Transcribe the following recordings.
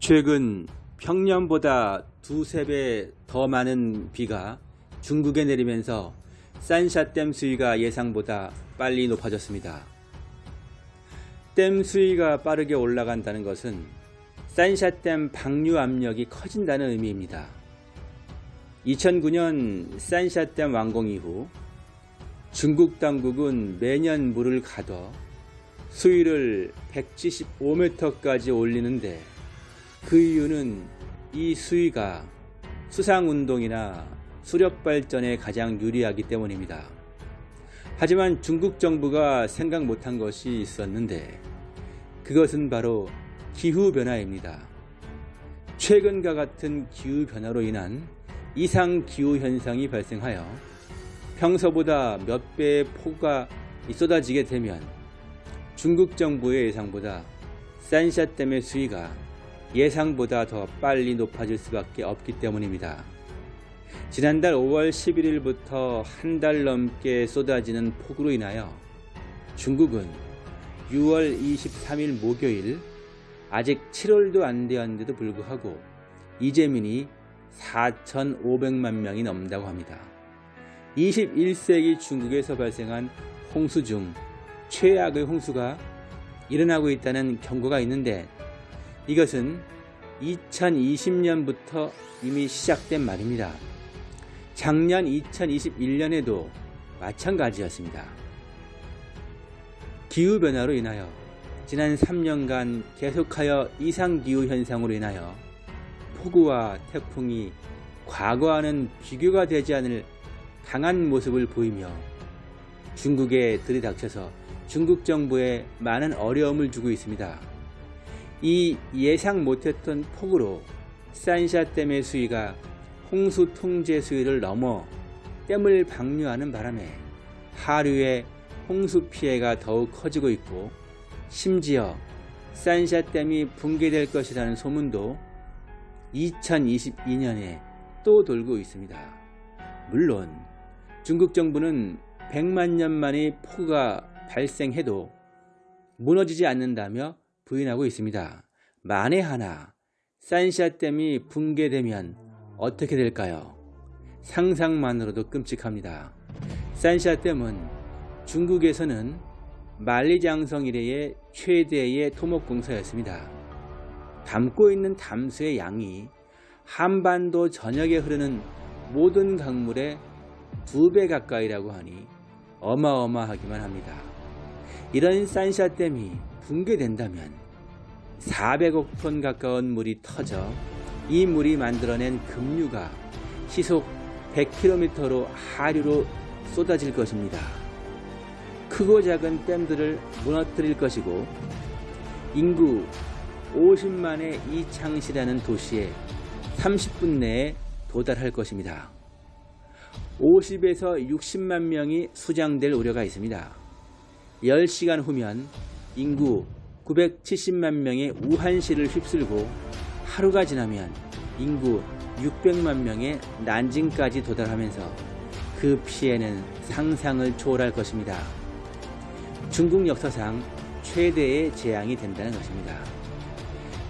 최근 평년보다 두세 배 더 많은 비가 중국에 내리면서 산샤댐 수위가 예상보다 빨리 높아졌습니다. 댐 수위가 빠르게 올라간다는 것은 산샤댐 방류 압력이 커진다는 의미입니다. 2009년 산샤댐 완공 이후 중국 당국은 매년 물을 가둬 수위를 175m까지 올리는데 그 이유는 이 수위가 수상운동이나 수력발전에 가장 유리하기 때문입니다. 하지만 중국 정부가 생각 못한 것이 있었는데 그것은 바로 기후변화입니다. 최근과 같은 기후변화로 인한 이상기후 현상이 발생하여 평소보다 몇 배의 폭우가 쏟아지게 되면 중국 정부의 예상보다 산샤댐의 수위가 예상보다 더 빨리 높아질 수밖에 없기 때문입니다. 지난달 5월 11일부터 한 달 넘게 쏟아지는 폭우로 인하여 중국은 6월 23일 목요일 아직 7월도 안 되었는데도 불구하고 이재민이 4,500만 명이 넘는다고 합니다. 21세기 중국에서 발생한 홍수 중 최악의 홍수가 일어나고 있다는 경고가 있는데 이것은 2020년부터 이미 시작된 말입니다. 작년 2021년에도 마찬가지였습니다. 기후변화로 인하여 지난 3년간 계속하여 이상기후 현상으로 인하여 폭우와 태풍이 과거와는 비교가 되지 않을 강한 모습을 보이며 중국에 들이닥쳐서 중국 정부에 많은 어려움을 주고 있습니다. 이 예상 못했던 폭우로 산샤댐의 수위가 홍수 통제 수위를 넘어 댐을 방류하는 바람에 하류의 홍수 피해가 더욱 커지고 있고 심지어 산샤댐이 붕괴될 것이라는 소문도 2022년에 또 돌고 있습니다. 물론 중국 정부는 100만 년 만의 폭우가 발생해도 무너지지 않는다며 부인하고 있습니다. 만에 하나 산샤댐이 붕괴되면 어떻게 될까요? 상상만으로도 끔찍합니다. 산샤댐은 중국에서는 만리장성 이래의 최대의 토목공사였습니다. 담고 있는 담수의 양이 한반도 전역에 흐르는 모든 강물의 두 배 가까이라고 하니 어마어마하기만 합니다. 이런 산샤댐이 붕괴된다면 400억 톤 가까운 물이 터져 이 물이 만들어낸 급류가 시속 100km로 하류로 쏟아질 것입니다. 크고 작은 댐들을 무너뜨릴 것이고 인구 50만의 이창시라는 도시에 30분 내에 도달할 것입니다. 50에서 60만 명이 수장될 우려가 있습니다. 10시간 후면 인구 970만 명의 우한시를 휩쓸고 하루가 지나면 인구 600만 명의 난징까지 도달하면서 그 피해는 상상을 초월할 것입니다. 중국 역사상 최대의 재앙이 된다는 것입니다.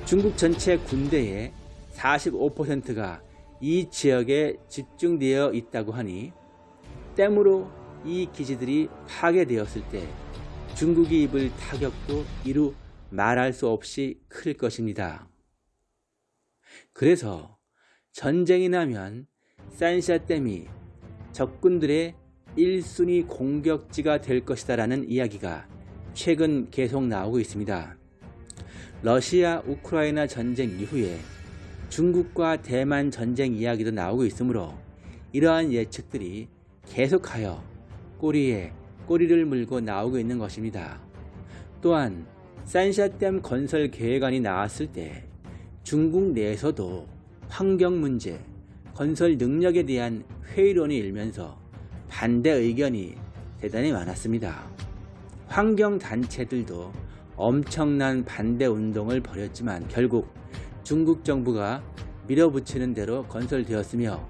중국 전체 군대의 45%가 이 지역에 집중되어 있다고 하니 댐으로 이 기지들이 파괴되었을 때 중국이 입을 타격도 이루 말할 수 없이 클 것입니다. 그래서 전쟁이 나면 산샤댐이 적군들의 1순위 공격지가 될 것이다 라는 이야기가 최근 계속 나오고 있습니다. 러시아 우크라이나 전쟁 이후에 중국과 대만 전쟁 이야기도 나오고 있으므로 이러한 예측들이 계속하여 꼬리에 꼬리를 물고 나오고 있는 것입니다. 또한 산샤댐 건설 계획안이 나왔을 때 중국 내에서도 환경 문제, 건설 능력에 대한 회의론이 일면서 반대 의견이 대단히 많았습니다. 환경단체들도 엄청난 반대 운동을 벌였지만 결국 중국 정부가 밀어붙이는 대로 건설되었으며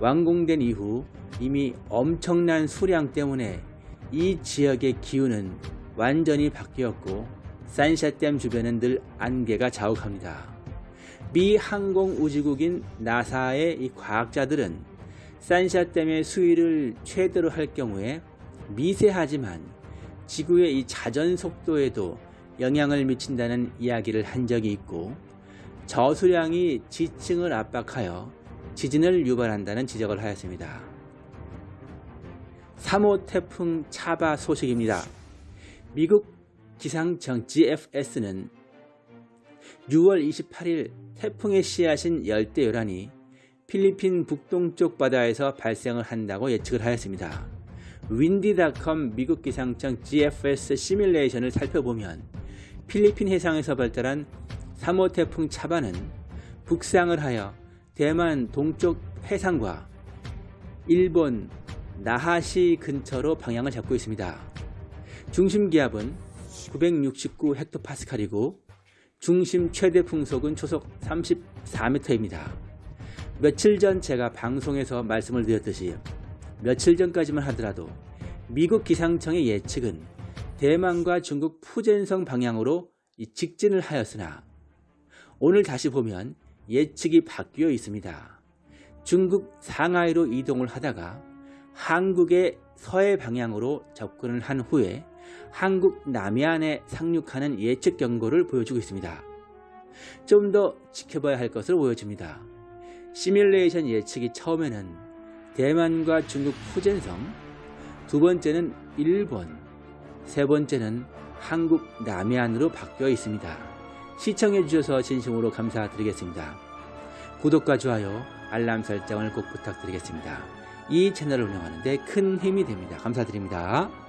완공된 이후 이미 엄청난 수량 때문에 이 지역의 기후는 완전히 바뀌었고 산샤댐 주변은 늘 안개가 자욱합니다. 미 항공우주국인 나사의 이 과학자들은 산샤댐의 수위를 최대로 할 경우에 미세하지만 지구의 이 자전 속도에도 영향을 미친다는 이야기를 한 적이 있고 저수량이 지층을 압박하여 지진을 유발한다는 지적을 하였습니다. 3호 태풍 차바 소식입니다. 미국 기상청 GFS는 6월 28일 태풍의 씨앗인 열대요란이 필리핀 북동쪽 바다에서 발생을 한다고 예측을 하였습니다. 윈디닷컴 미국 기상청 GFS 시뮬레이션을 살펴보면 필리핀 해상에서 발달한 3호 태풍 차바는 북상을 하여 대만 동쪽 해상과 일본 나하시 근처로 방향을 잡고 있습니다. 중심 기압은 969 헥토파스칼이고 중심 최대 풍속은 초속 34m입니다. 며칠 전 제가 방송에서 말씀을 드렸듯이 며칠 전까지만 하더라도 미국 기상청의 예측은 대만과 중국 푸젠성 방향으로 직진을 하였으나 오늘 다시 보면 예측이 바뀌어 있습니다. 중국 상하이로 이동을 하다가 한국의 서해 방향으로 접근을 한 후에 한국 남해안에 상륙하는 예측 경고를 보여주고 있습니다. 좀 더 지켜봐야 할 것으로 보여집니다. 시뮬레이션 예측이 처음에는 대만과 중국 푸젠성, 두 번째는 일본, 세 번째는 한국 남해안으로 바뀌어 있습니다. 시청해 주셔서 진심으로 감사드리겠습니다. 구독과 좋아요, 알람 설정을 꼭 부탁드리겠습니다. 이 채널을 운영하는 데 큰 힘이 됩니다. 감사드립니다.